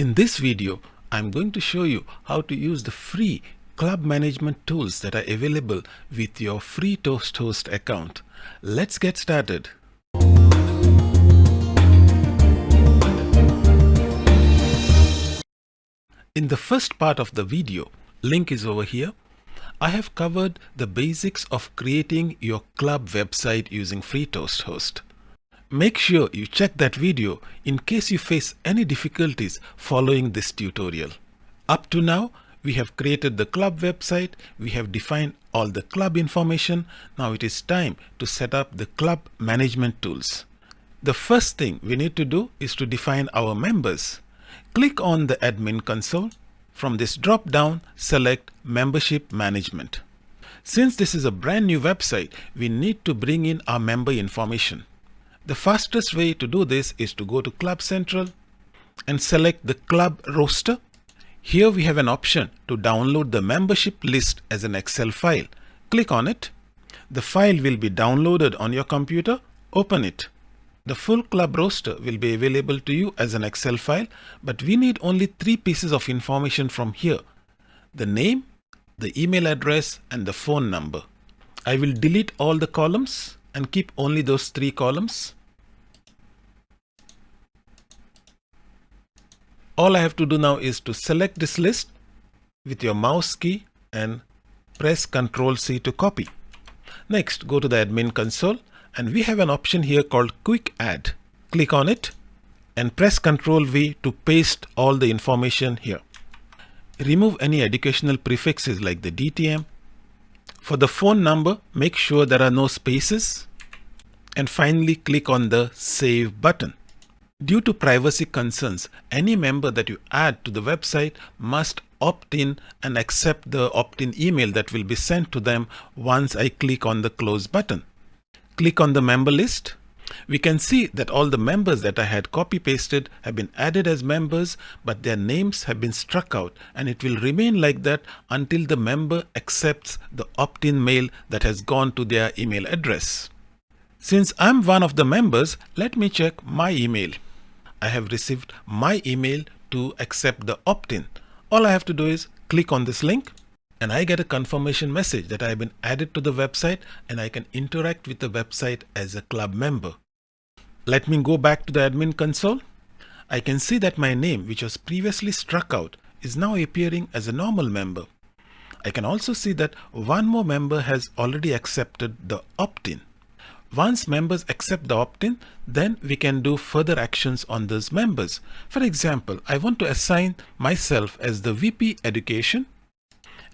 In this video, I'm going to show you how to use the free club management tools that are available with your free Toast Host account. Let's get started. In the first part of the video, link is over here, I have covered the basics of creating your club website using free Toast Host. Make sure you check that video in case you face any difficulties following this tutorial. Up to now, we have created the club website, we have defined all the club information. Now it is time to set up the club management tools. The first thing we need to do is to define our members. Click on the admin console. From this drop down, select membership management. Since this is a brand new website, we need to bring in our member information. The fastest way to do this is to go to Club Central and select the club roster. Here we have an option to download the membership list as an Excel file. Click on it. The file will be downloaded on your computer. Open it. The full club roster will be available to you as an Excel file, but we need only three pieces of information from here. The name, the email address, and the phone number. I will delete all the columns and keep only those three columns. All I have to do now is to select this list with your mouse key and press Ctrl C to copy. Next, go to the admin console and we have an option here called Quick Add. Click on it and press Ctrl V to paste all the information here. Remove any educational prefixes like the DTM, for the phone number, make sure there are no spaces. And finally, click on the Save button. Due to privacy concerns, any member that you add to the website must opt in and accept the opt-in email that will be sent to them once I click on the Close button. Click on the member list we can see that all the members that I had copy pasted have been added as members, but their names have been struck out and it will remain like that until the member accepts the opt-in mail that has gone to their email address. Since I'm one of the members, let me check my email. I have received my email to accept the opt-in. All I have to do is click on this link and I get a confirmation message that I have been added to the website and I can interact with the website as a club member. Let me go back to the admin console. I can see that my name, which was previously struck out, is now appearing as a normal member. I can also see that one more member has already accepted the opt-in. Once members accept the opt-in, then we can do further actions on those members. For example, I want to assign myself as the VP Education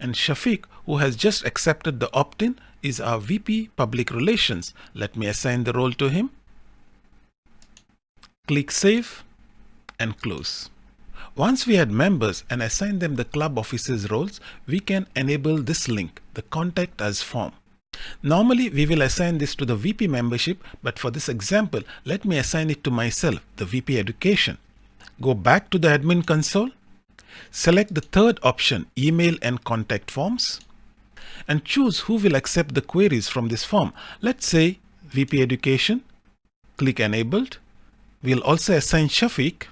and Shafiq, who has just accepted the opt-in, is our VP Public Relations. Let me assign the role to him. Click Save and close. Once we had members and assign them the club officers roles, we can enable this link, the Contact Us form. Normally, we will assign this to the VP membership, but for this example, let me assign it to myself, the VP Education. Go back to the admin console Select the third option, email and contact forms and choose who will accept the queries from this form. Let's say VP Education, click Enabled. We'll also assign Shafiq,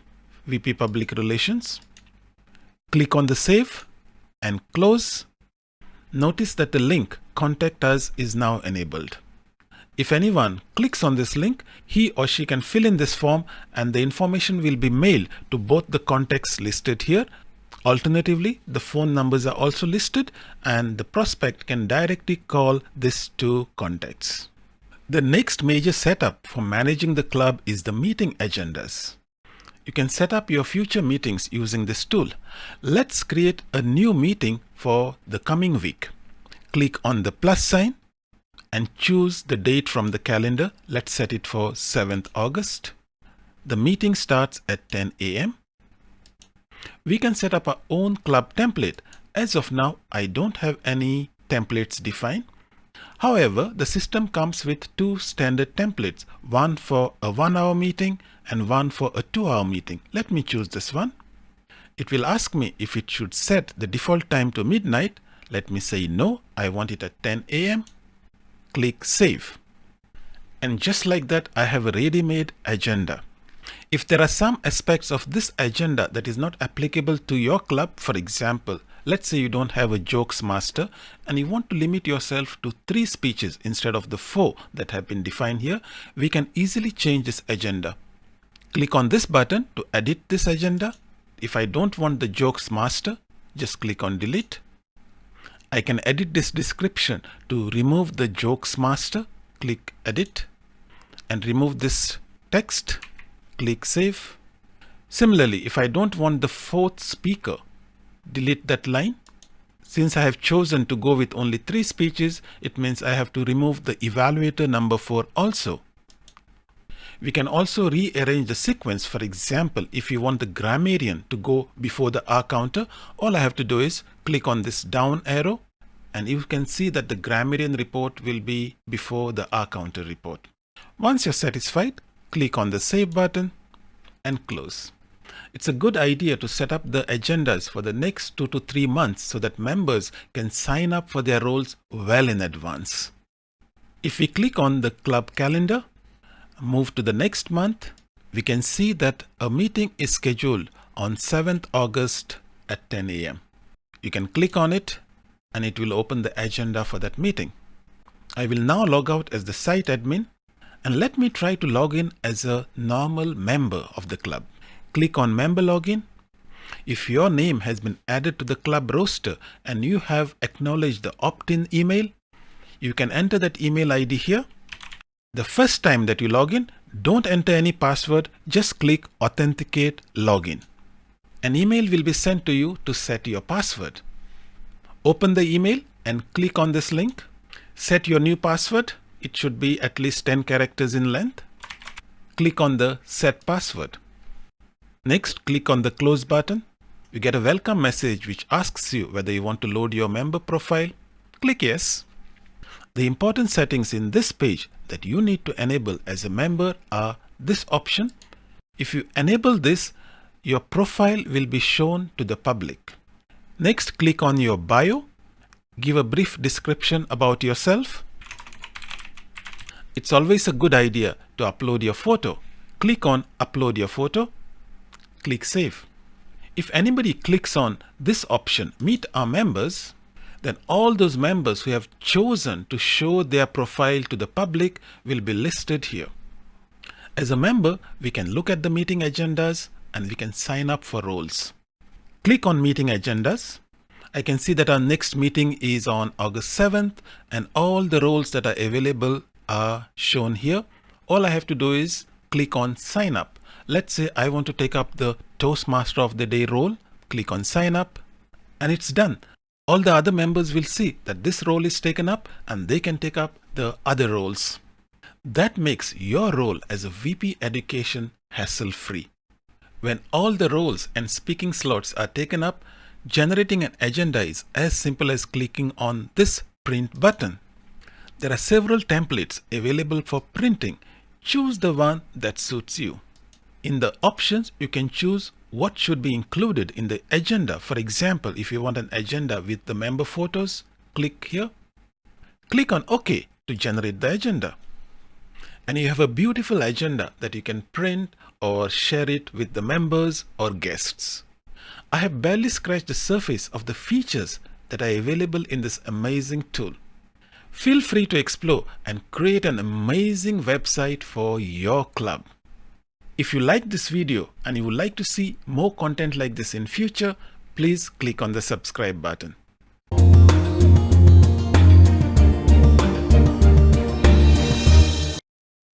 VP Public Relations. Click on the Save and Close. Notice that the link Contact Us is now enabled. If anyone clicks on this link, he or she can fill in this form and the information will be mailed to both the contacts listed here Alternatively, the phone numbers are also listed and the prospect can directly call these two contacts. The next major setup for managing the club is the meeting agendas. You can set up your future meetings using this tool. Let's create a new meeting for the coming week. Click on the plus sign and choose the date from the calendar. Let's set it for 7th August. The meeting starts at 10 a.m we can set up our own club template. As of now, I don't have any templates defined. However, the system comes with two standard templates, one for a one hour meeting and one for a two hour meeting. Let me choose this one. It will ask me if it should set the default time to midnight. Let me say no, I want it at 10 a.m. Click Save. And just like that, I have a ready-made agenda. If there are some aspects of this agenda that is not applicable to your club, for example, let's say you don't have a jokes master and you want to limit yourself to three speeches instead of the four that have been defined here, we can easily change this agenda. Click on this button to edit this agenda. If I don't want the jokes master, just click on delete. I can edit this description to remove the jokes master. Click edit and remove this text click save. Similarly, if I don't want the fourth speaker, delete that line. Since I have chosen to go with only three speeches, it means I have to remove the evaluator number four also. We can also rearrange the sequence. For example, if you want the grammarian to go before the R counter, all I have to do is click on this down arrow and you can see that the grammarian report will be before the R counter report. Once you're satisfied, click on the Save button and close. It's a good idea to set up the agendas for the next two to three months so that members can sign up for their roles well in advance. If we click on the club calendar, move to the next month, we can see that a meeting is scheduled on 7th August at 10 a.m. You can click on it and it will open the agenda for that meeting. I will now log out as the site admin and let me try to log in as a normal member of the club. Click on member login. If your name has been added to the club roster and you have acknowledged the opt-in email, you can enter that email ID here. The first time that you log in, don't enter any password, just click authenticate login. An email will be sent to you to set your password. Open the email and click on this link. Set your new password it should be at least 10 characters in length. Click on the set password. Next, click on the close button. You get a welcome message which asks you whether you want to load your member profile. Click yes. The important settings in this page that you need to enable as a member are this option. If you enable this, your profile will be shown to the public. Next, click on your bio. Give a brief description about yourself. It's always a good idea to upload your photo. Click on upload your photo. Click save. If anybody clicks on this option, meet our members, then all those members who have chosen to show their profile to the public will be listed here. As a member, we can look at the meeting agendas and we can sign up for roles. Click on meeting agendas. I can see that our next meeting is on August 7th and all the roles that are available are shown here. All I have to do is click on sign up. Let's say I want to take up the Toastmaster of the Day role. Click on sign up and it's done. All the other members will see that this role is taken up and they can take up the other roles. That makes your role as a VP Education hassle-free. When all the roles and speaking slots are taken up, generating an agenda is as simple as clicking on this print button. There are several templates available for printing. Choose the one that suits you. In the options, you can choose what should be included in the agenda. For example, if you want an agenda with the member photos, click here. Click on OK to generate the agenda. And you have a beautiful agenda that you can print or share it with the members or guests. I have barely scratched the surface of the features that are available in this amazing tool. Feel free to explore and create an amazing website for your club. If you like this video and you would like to see more content like this in future, please click on the subscribe button.